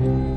الواحد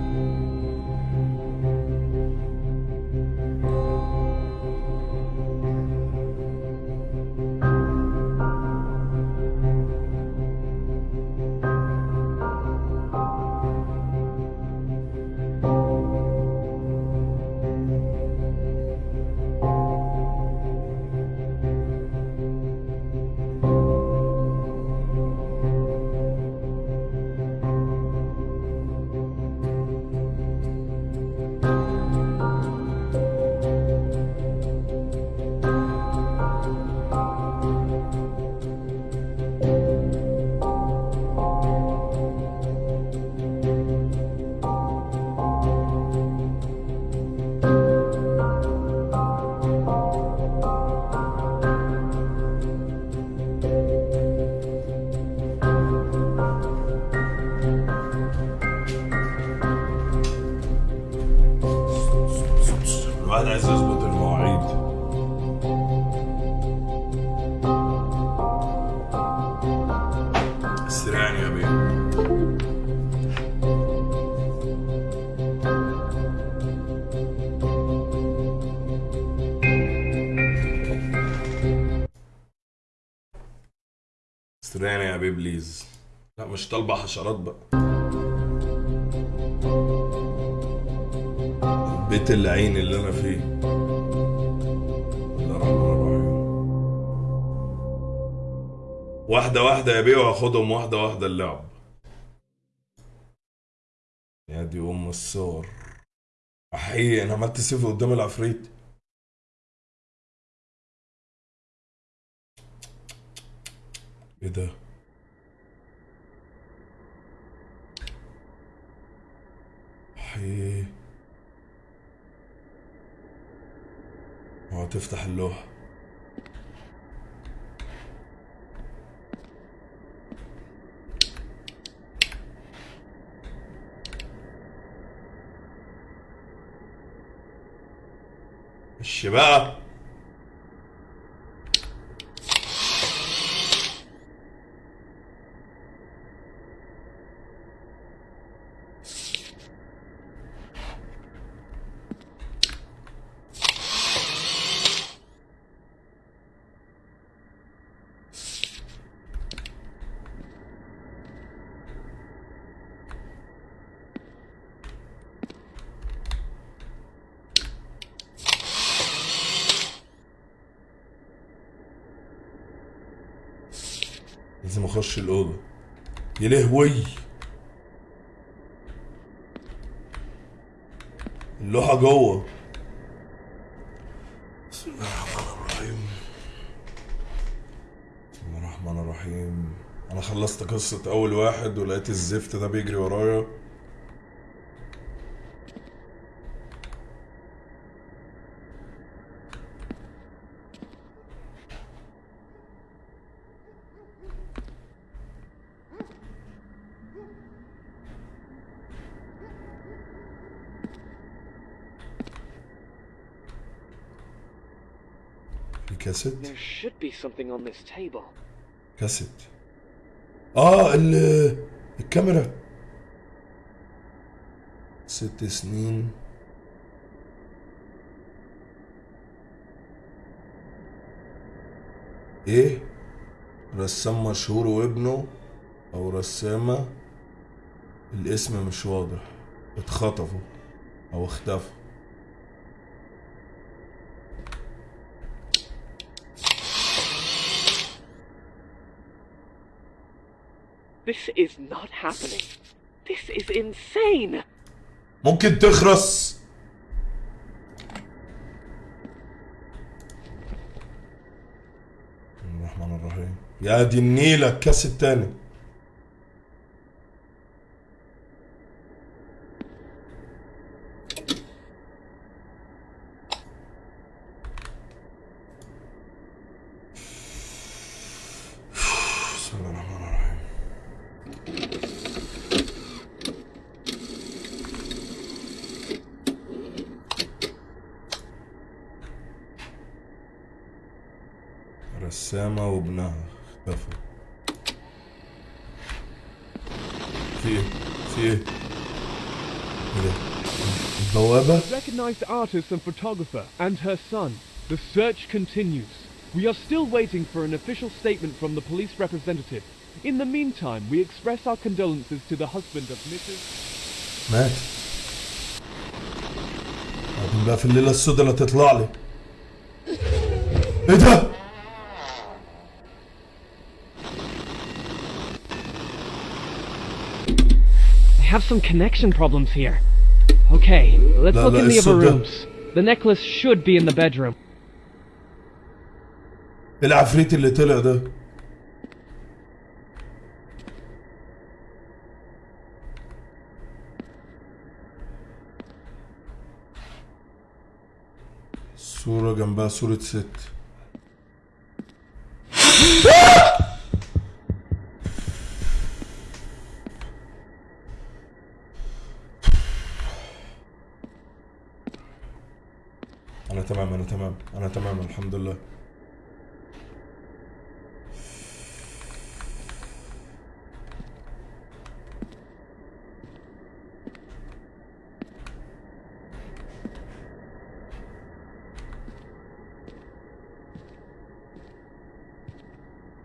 طالبة حشرات بقى. بيت العين اللي أنا فيه. الله الرحمن الرحيم واحدة واحدة يا بيه وهاخدهم واحدة واحدة اللعب. يا دي أم الصور. حقيقي أنا عملت سيف قدام العفريت. إيه ده؟ حقيقي وهتفتح اللوحة خش بقى لازم اخش الأوضة. يا لهوي. اللوحة جوه. بسم الله الرحمن الرحيم. بسم الله الرحمن الرحيم. أنا خلصت قصة أول واحد ولقيت الزفت ده بيجري ورايا في كاسيت There should be something on this table. كاسيت. آه ال الكاميرا. ست سنين. إيه؟ رسام مشهور وابنه أو رسامة. الاسم مش واضح. اتخطفوا أو اختفوا. This is not happening. This is insane. ممكن تخرس الرحمن الرحيم يا دي النيلة الكاس التاني artist and photographer and her son. The search continues. We are still waiting for an official statement from the police representative. In the meantime, we express our condolences to the husband of Mrs. مات بعدين بقى في الليلة السوداء اللي تطلع لي ايه ده؟ I have some connection problems here. Okay, let's look in the other rooms. The necklace should be in the bedroom. إيه العفريت اللي طلع ده؟ صورة جنبها صورة ست أنا تمام أنا تمام أنا تمام الحمد لله.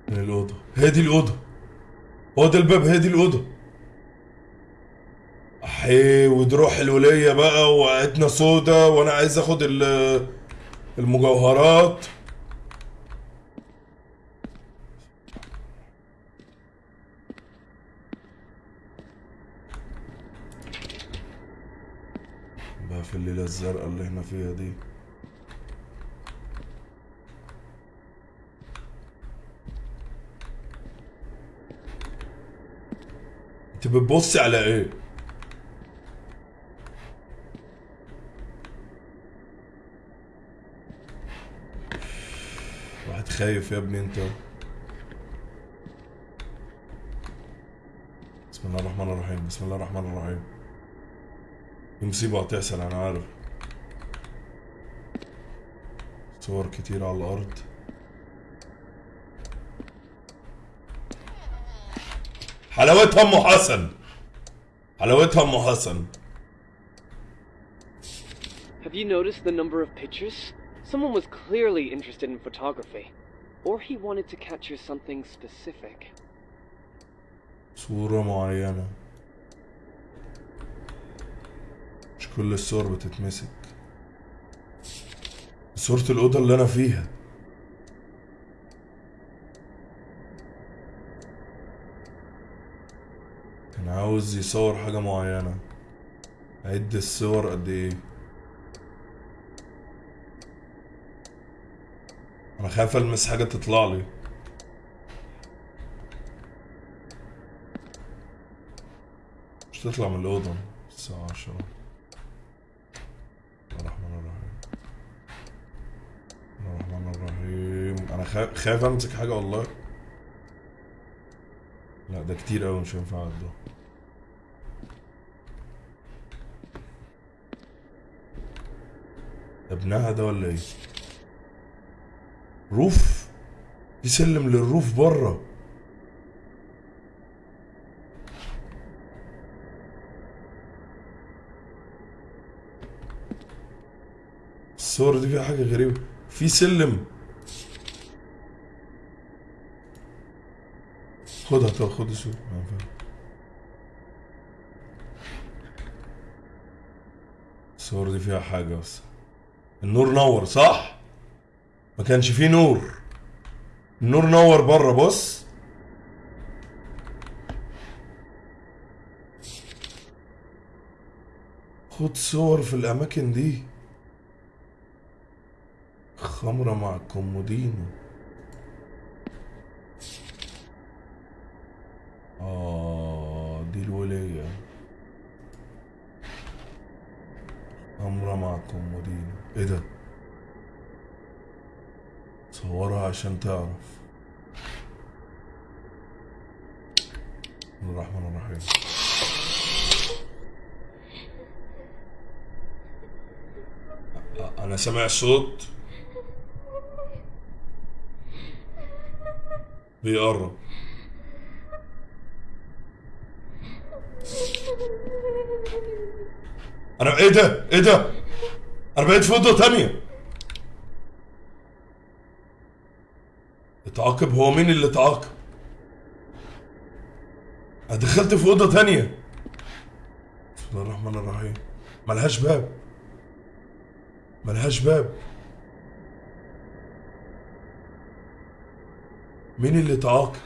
من الأوضة. هي الأوضة. هو الباب هي الأوضة. أحي ودي روح الولية بقى وقعتنا سودا وأنا عايز ال- المجوهرات بقى في الليلة الزرقاء اللي إحنا فيها دي انت بتبصي على إيه؟ واحد خايف يا ابني انت. بسم الله الرحمن الرحيم بسم الله الرحمن الرحيم. دي مصيبة هتحصل أنا عارف. صور كتير على الأرض. حلاوتها أم حسن. حلاوتها أم حسن. Have you noticed the number of pictures? Someone was clearly interested in photography. Or he wanted to capture something specific. صورة معينة. مش كل الصور بتتمسك. صورة الأوضة اللي أنا فيها. كان عاوز يصور حاجة معينة. عد الصور قد إيه؟ أنا خايف ألمس حاجة تطلع لي. مش تطلع من الأوضة. الساعة عشرة. الرحمن الرحيم. الرحمن الرحيم. خا- خايف أمسك حاجة والله. لا ده كتير أوي مش هينفع ده. ابنها ده ولا إيه؟ روف في سلم للروف بره. الصور دي فيها حاجة غريبة. في سلم. خدها طب خد الصورة. الصور دي فيها حاجة بس. النور نور صح؟ ما كانش فيه نور. النور نور بره بص. خد صور في الأماكن دي. خمرة مع كومودينو آه دي الولية. خمرة مع كومودينو إيه ده؟ صورها عشان تعرف. بسم الله الرحمن الرحيم. أ- أنا سامع صوت بيقرب. أنا إيه ده؟ إيه ده؟ أنا بقيت في أوضة تانية. اتعاقب هو مين اللي اتعاقب أنا دخلت في أوضة تانية. بسم الله الرحمن الرحيم. ملهاش باب. ملهاش باب. مين اللي اتعاقب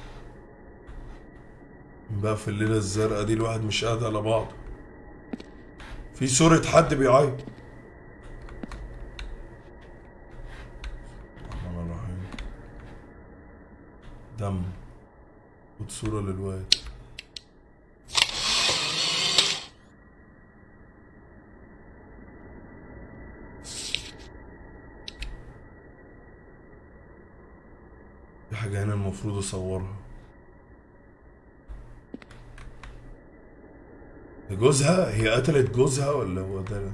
بقى في الليلة الزرقاء دي الواحد مش قاعد على بعضه. في صورة حد بيعيط الرحمن الرحيم دم خد صورة للواد. في حاجة هنا المفروض أصورها. جوزها؟ هي قتلت جوزها ولا هو ده؟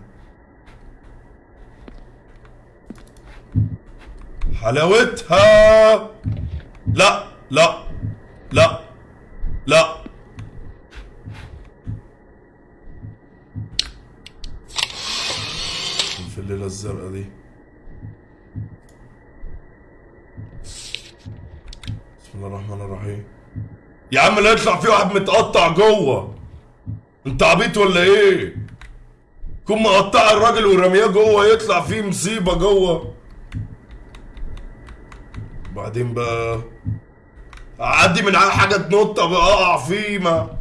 حلاوتها! لا! لا. لا. لا. في الليلة الزرقاء دي. بسم الله الرحمن الرحيم. يا عم لا يطلع في واحد متقطع جوه. انت عبيط ولا إيه؟ كون مقطع الراجل ورمياه جوه يطلع فيه مصيبة جوه. بعدين بقى أعدي من على حاجة تنط أقع فيه ما.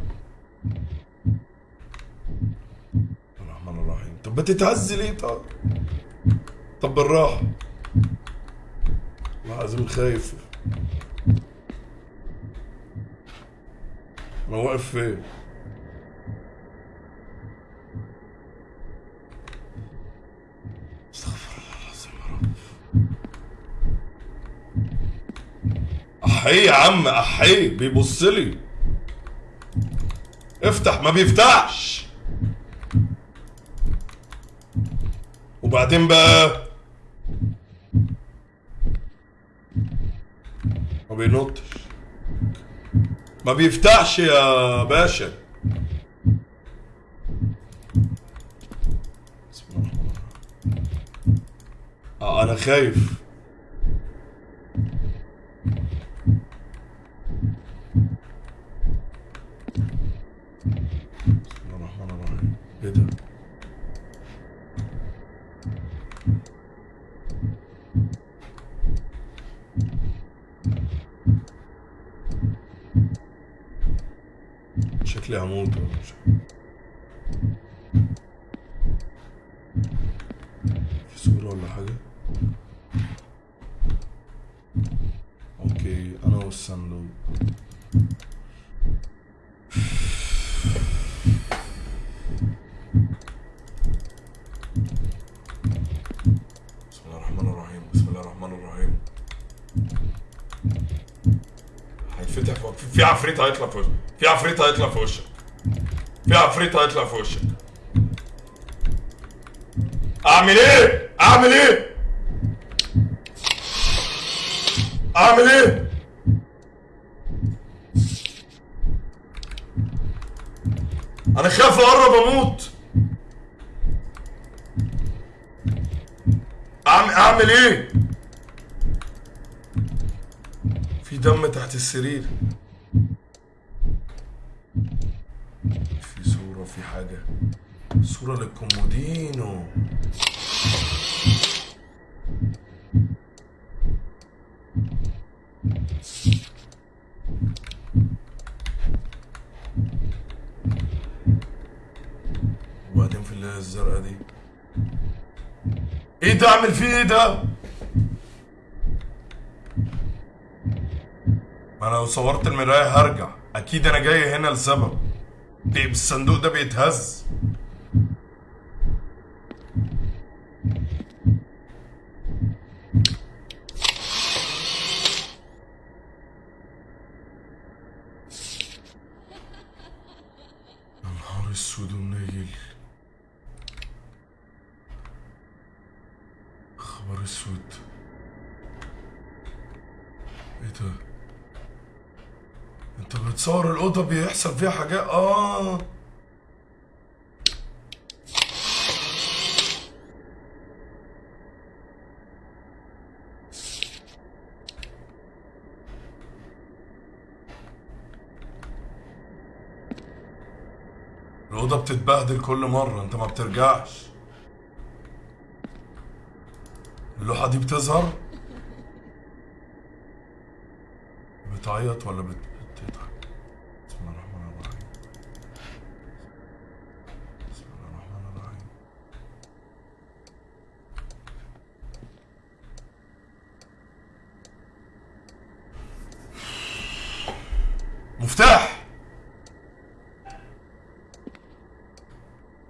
الرحمن الرحيم. طب بتتهز ليه طب؟ طب بالراحة. والله العظيم خايف. أنا واقف فين استغفر الله العظيم يا رب احيه يا عم احيه بيبص لي. افتح ما بيفتحش. وبعدين بقى ما بينطش. ما بيفتحش يا باشا. بسم الله آه أنا خايف بسم الله الرحمن الرحيم إيه ده شكلي هموت في صورة ولا حاجة؟ أوكي أنا والصندوق بسم الله الرحمن الرحيم بسم الله الرحمن الرحيم هيتفتح فوق في- في عفريت هيطلع في وشك في عفريت هيطلع في وشك في عفريت هيطلع في وشك اعمل إيه اعمل إيه اعمل إيه أنا خايف اقرب أموت اعمل اعمل إيه في دم تحت السرير في حاجة؟ صورة للكومودينو. وبعدين في الليلة الزرقاء دي. إيه ده؟ اعمل فيه إيه ده؟ ما أنا لو صورت المراية هرجع. أكيد أنا جاي هنا لسبب. ليه الصندوق ده بيتهز اسود ومنيل خبر اسود إيه ده انت بتصور الأوضة بيحصل فيها حاجات آه. الأوضة بتتبهدل كل مرة أنت ما بترجعش. اللوحة دي بتظهر؟ بتعيط ولا بت...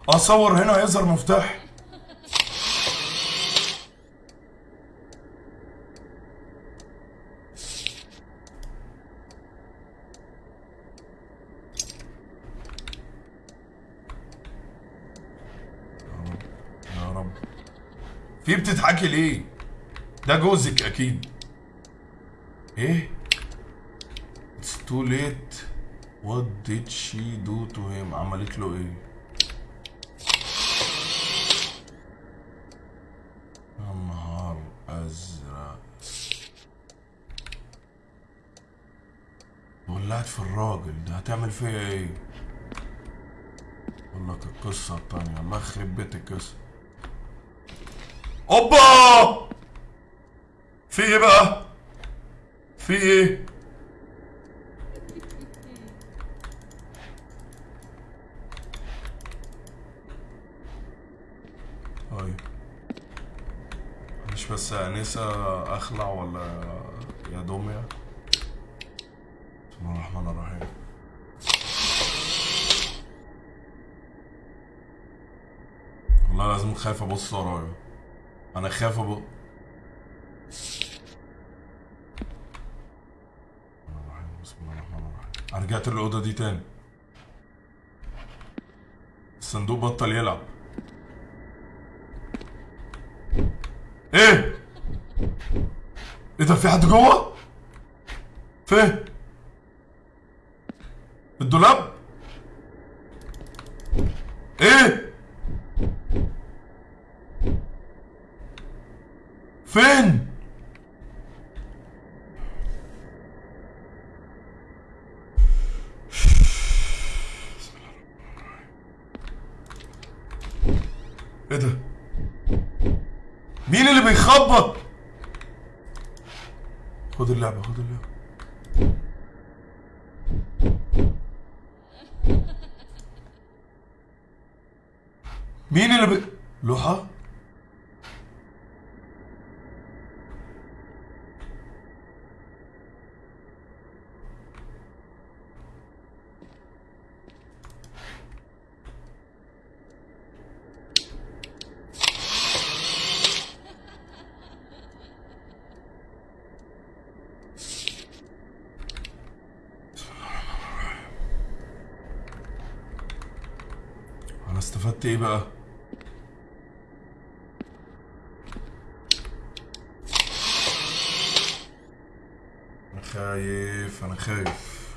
اصور هنا هيظهر مفتاح. يا رب في بتضحكي ليه؟ ده جوزك أكيد. إيه؟ It's too late. What did she do to him عملت له إيه؟ في الراجل ده؟ هتعمل فيا إيه؟ أقول لك القصة التانية. الله يخرب بيت القصة. أوبا! في إيه بقى؟ في إيه؟ مش بس يا أنسة أخلع ولا يا دمية بسم الله الرحمن الرحيم. والله لازم خايف أبص ورايا. أنا خايف أبص. بسم الله الرحمن الرحيم. أنا رجعت الاوضه دي تاني. الصندوق بطل يلعب. إيه؟ إيه ده في حد جوه؟ فين؟ الدولاب؟ إيه؟ فين إيه ده مين اللي بيخبط خد اللعبة خد اللعبة مين اللي بي... لوحة أنا استفدت إيه بقى؟ أنا خايف أنا خايف.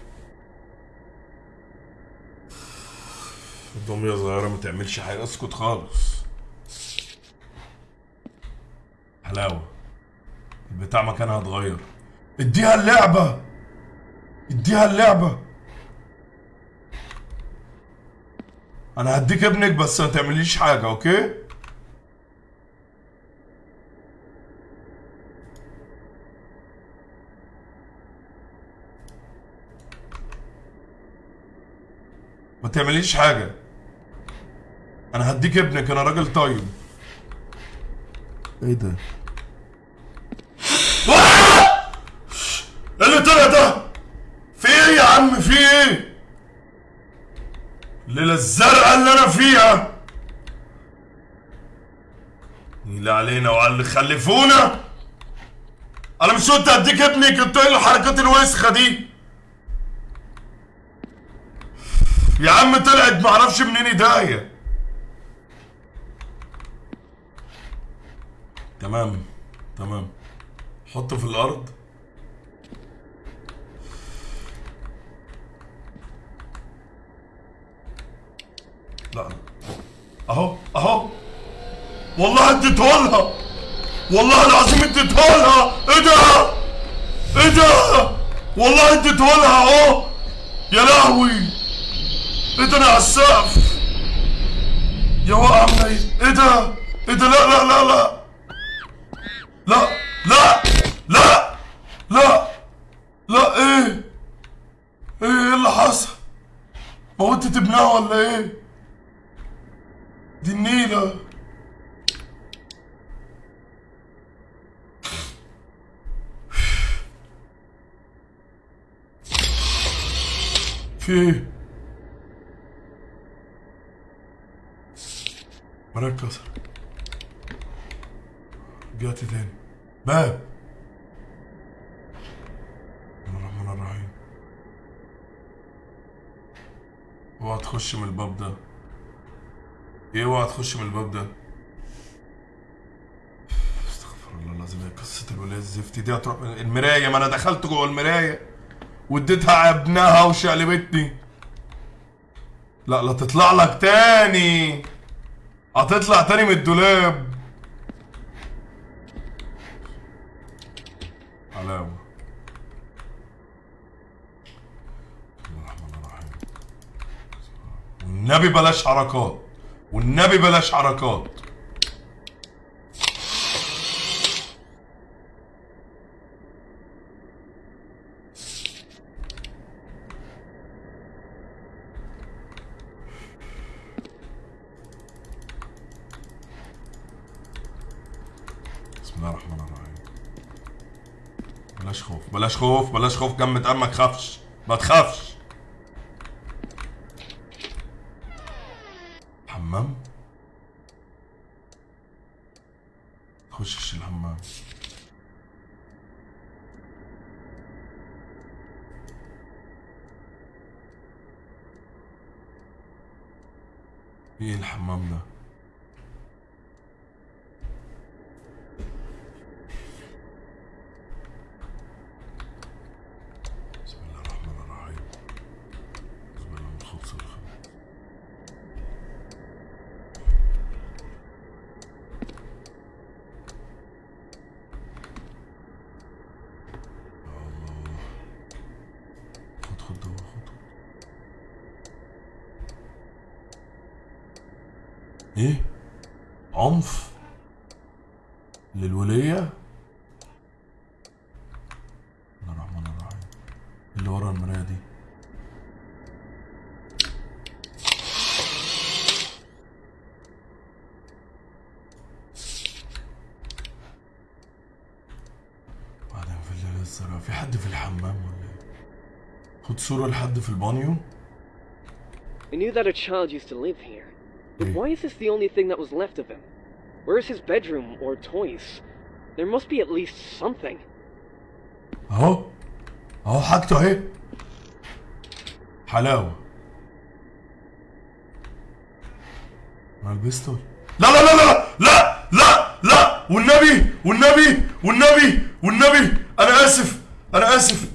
الدمية صغيرة ما تعملش حاجة. اسكت خالص. حلاوة. البتاع مكانها اتغير اديها اللعبة. اديها اللعبة. أنا هديك ابنك بس ما تعمليش حاجة أوكي؟ ما تعمليش حاجة. أنا هديك ابنك أنا راجل طيب. إيه ده إيه اللي طلع ده في إيه يا عم في إيه الزرقاء اللي أنا فيها. نيل علينا وعلى اللي خلفونا. أنا مش قلت هديك ابنك انت إيه الحركات الوسخة دي. يا عم طلعت معرفش منين ايديا تمام تمام. حطه في الأرض لا أهو أهو. والله اديته لها. والله العظيم اديته لها. إيه ده إيه ده والله اديته لها أهو. يا لهوي. إيه ده أنا على السقف يا وقع منيل إيه ده إيه ده لا لا لا لا. لا لا لا لا لا إيه؟ إيه اللي حصل؟ موتت ابنها ولا إيه؟ دي النيلة. في إيه؟ مركز رجعت تاني؟ باب. بسم الله الرحمن الرحيم. اوعى تخش من الباب ده. إيه اوعى تخش من الباب ده؟ استغفر الله العظيم هي قصة الولاية الزفت دي هتروح من المراية ما أنا دخلت جوه المراية واديتها ابنها وشقلبتني. لا لا تطلع لك تاني. هتطلع تاني من الدولاب. الرحيم. والنبي بلاش حركات. والنبي بلاش حركات. بسم الله الرحمن الرحيم. بلاش خوف بلاش خوف بلاش خوف. جمد قلبك خافش. ما تخافش حمام تخشش الحمام إيه الحمام ده بسم الله الرحمن الرحيم بسم الله من الخبز والخبز يا الله خد خد دوا خد إيه؟ عنف؟ للولية؟ بسم الرحمن الرحيم اللي ورا المراية دي. بعدين في الليل الزرقاء في حد في الحمام ولا إيه؟ خد صورة لحد في البانيو. I knew that a child used to live here. But Hmm. why is this the only thing that was left of him? Where is his bedroom or toys? There must be at least something. اهو اهو حاجته اهي حلاوة ما البستول لا لا لا لا لا لا لا والنبي والنبي والنبي والنبي انا اسف انا اسف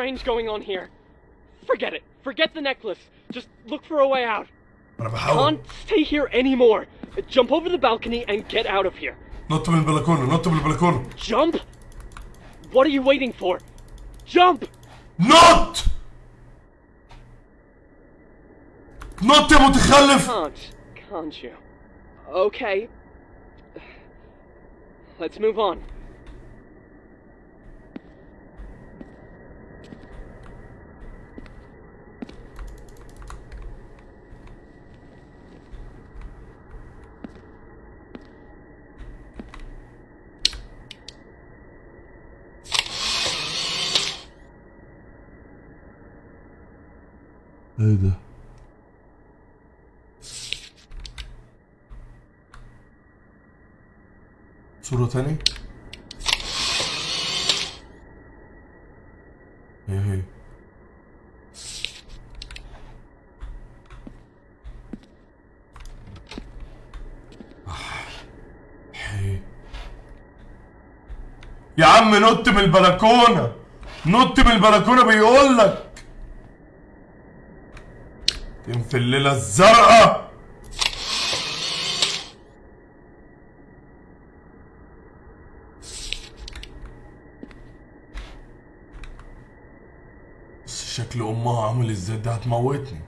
strange going on here. Forget it. Forget the necklace. Just look for a way out. انا بحاول Can't stay here anymore. Jump over the balcony and get out of here. نط من البلكونه نط من البلكونه Jump? What are you waiting for? Jump! نط نط يا متخلف Can't, can't you? Okay. Let's move on. إيه ده؟ صورة تاني هي إيه هي؟ يا عم نط من البلكونة نط من البلكونة بيقول لك. في الليلة الزرقاء. شكل أمها عامل إزاي؟ ده هتموتني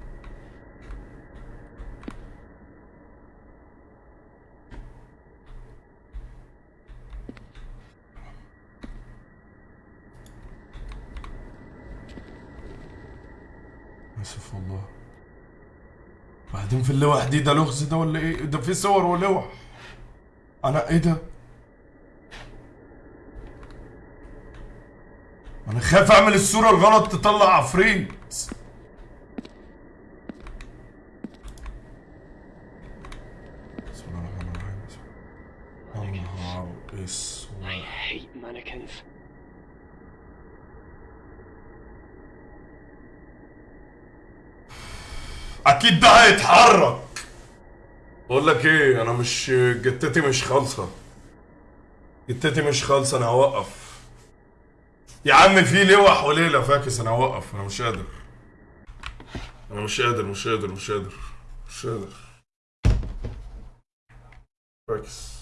اسف والله بعدين في اللوح دي ده لغز ده ولا إيه؟ ده في صور ولوح. أنا إيه ده؟ أنا خايف أعمل الصورة الغلط تطلع عفريت بسم الله الرحمن الرحيم بسم الله. يا نهار اسود I hate mannequins. ده هيتحرك بقول لك إيه أنا مش جتتي مش خالصة. جتتي مش خالصة أنا هوقف. يا عم في لوح وليله فاكس أنا هوقف أنا مش قادر. أنا مش قادر مش قادر مش قادر مش قادر. فاكس.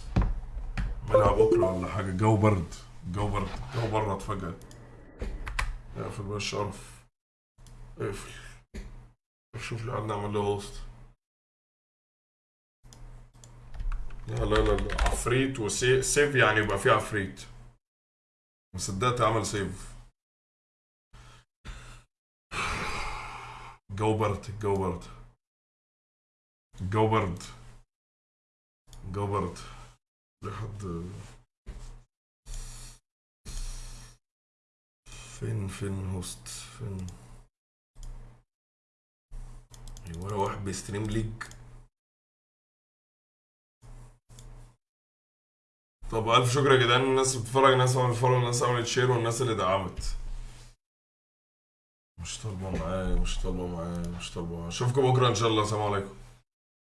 اعملها بكرة ولا حاجة؟ الجو برد الجو برد الجو برد فجأة. اقفل بقى الشرف. اقفل. شوف لي عندنا اعمل له هوست لا لا لا عفريت و save يعني يبقى فيه عفريت. ما صدقت اعمل save الجو برد الجو برد الجو برد الجو برد لحد فين فين host فين؟ ولا واحد بي stream League طب ألف شكر يا جدعان الناس بتتفرج الناس عملت follow الناس عملت share والناس اللي دعمت. مش طالبة معايا مش طالبة معايا مش طالبة معايا. أشوفكم بكرة إن شاء الله. سلام عليكم.